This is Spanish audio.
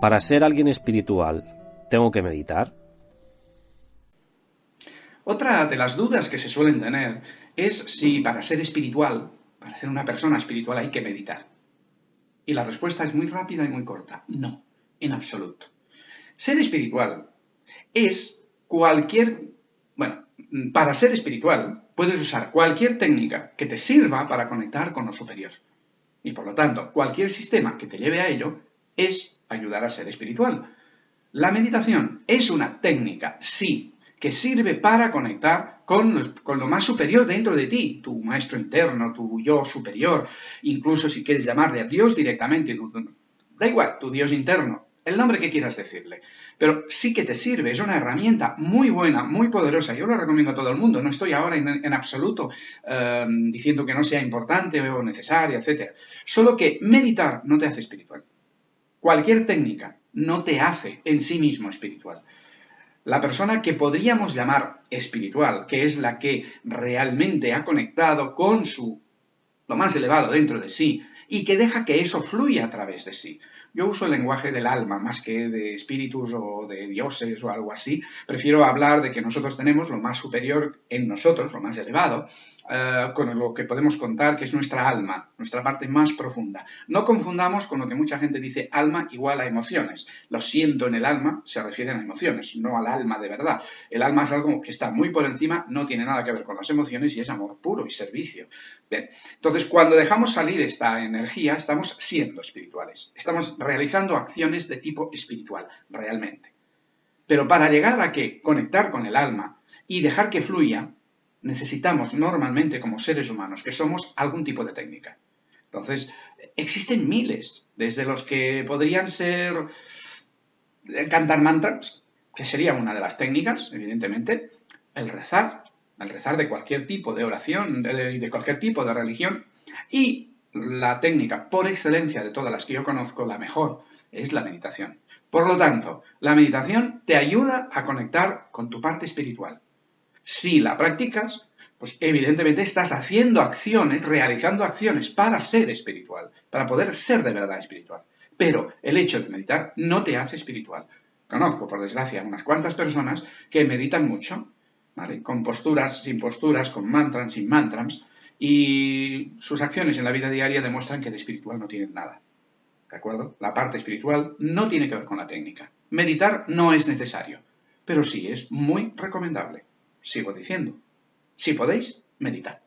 Para ser alguien espiritual, ¿tengo que meditar? Otra de las dudas que se suelen tener es si para ser espiritual, para ser una persona espiritual hay que meditar. Y la respuesta es muy rápida y muy corta. No, en absoluto. Ser espiritual es cualquier... Bueno, para ser espiritual puedes usar cualquier técnica que te sirva para conectar con lo superior. Y por lo tanto, cualquier sistema que te lleve a ello es ayudar a ser espiritual. La meditación es una técnica, sí, que sirve para conectar con, lo más superior dentro de ti, tu maestro interno, tu yo superior, incluso si quieres llamarle a Dios directamente, da igual, tu Dios interno, el nombre que quieras decirle. Pero sí que te sirve, es una herramienta muy buena, muy poderosa. Yo lo recomiendo a todo el mundo. No estoy ahora en, absoluto eh, diciendo que no sea importante o necesaria, etc. Solo que meditar no te hace espiritual. Cualquier técnica no te hace en sí mismo espiritual. La persona que podríamos llamar espiritual, que es la que realmente ha conectado con su lo más elevado dentro de sí y que deja que eso fluya a través de sí. Yo uso el lenguaje del alma más que de espíritus o de dioses o algo así. Prefiero hablar de que nosotros tenemos lo más superior en nosotros, lo más elevado, eh, con lo que podemos contar, que es nuestra alma, nuestra parte más profunda. No confundamos con lo que mucha gente dice alma igual a emociones. Lo siento en el alma se refieren a emociones, no al alma de verdad. El alma es algo que está muy por encima, no tiene nada que ver con las emociones y es amor puro y servicio. Bien, entonces cuando dejamos salir esta energía, estamos siendo espirituales. Estamos realizando acciones de tipo espiritual, realmente. Pero para llegar a que conectar con el alma y dejar que fluya, necesitamos normalmente como seres humanos que somos algún tipo de técnica. Entonces, existen miles, desde los que podrían ser eh, cantar mantras, que sería una de las técnicas, evidentemente, el rezar, el rezar de cualquier tipo de oración, y de cualquier tipo de religión, y la técnica por excelencia de todas las que yo conozco, la mejor, es la meditación. Por lo tanto, la meditación te ayuda a conectar con tu parte espiritual. Si la practicas, pues evidentemente estás haciendo acciones, realizando acciones para ser espiritual, para poder ser de verdad espiritual. Pero el hecho de meditar no te hace espiritual. Conozco, por desgracia, unas cuantas personas que meditan mucho, ¿vale? Con posturas, sin posturas, con mantras, sin mantras, y sus acciones en la vida diaria demuestran que de espiritual no tienen nada. ¿De acuerdo? La parte espiritual no tiene que ver con la técnica. Meditar no es necesario, pero sí es muy recomendable. Sigo diciendo, si podéis, meditad.